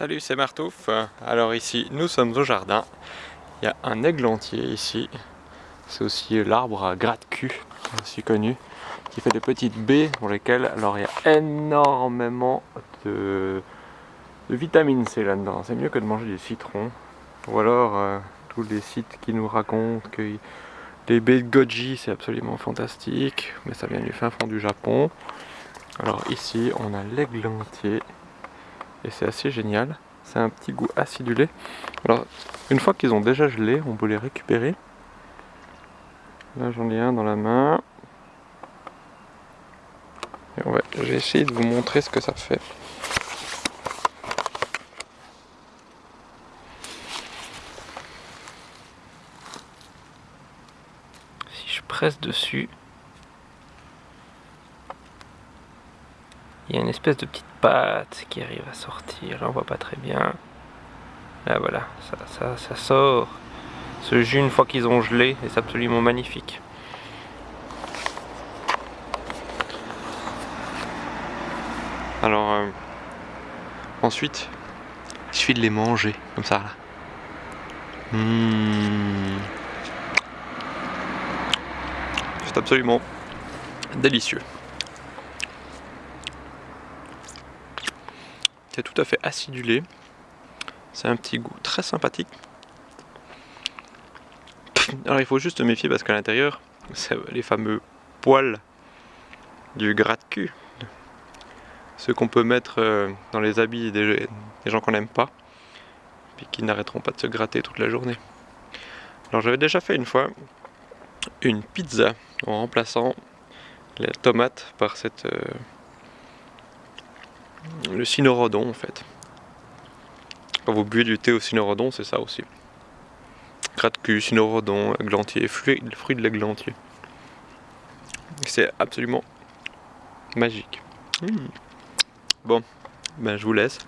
Salut, c'est Martouf. Alors ici, nous sommes au jardin. Il y a un églantier ici. C'est aussi l'arbre à gratte-cul, aussi connu, qui fait des petites baies pour lesquelles alors il y a énormément de, vitamine C là-dedans. C'est mieux que de manger des citrons. Ou alors euh, tous les sites qui nous racontent que les baies de goji c'est absolument fantastique, mais ça vient du fin fond du Japon. Alors ici, on a l'églantier et c'est assez génial. C'est un petit goût acidulé. Alors, une fois qu'ils ont déjà gelé, on peut les récupérer. Là, j'en ai un dans la main. Et ouais, j'ai essayé de vous montrer ce que ça fait. Si je presse dessus, il y a une espèce de petite pâte qui arrive à sortir. Là, on voit pas très bien. Là, voilà, ça, ça, ça sort. Ce jus, une fois qu'ils ont gelé, est absolument magnifique. Alors, euh, ensuite, il suffit de les manger, comme ça. Là. Mmh. C'est absolument délicieux. C'est tout à fait acidulé. C'est un petit goût très sympathique. Alors il faut juste méfier parce qu'à l'intérieur, c'est les fameux poils du gratte-cul. Ceux qu'on peut mettre euh, dans les habits des, gens qu'on n'aime pas. Puis qui n'arrêteront pas de se gratter toute la journée. Alors j'avais déjà fait une fois une pizza en remplaçant la tomate par cette... Euh, le cynorhodon en fait. Quand vous buvez du thé au cynorhodon, c'est ça aussi. Gratte-cul, cynorhodon, eglantier, fruit, fruit de l'eglantier. C'est absolument magique. Hmm. Bon, ben je vous laisse.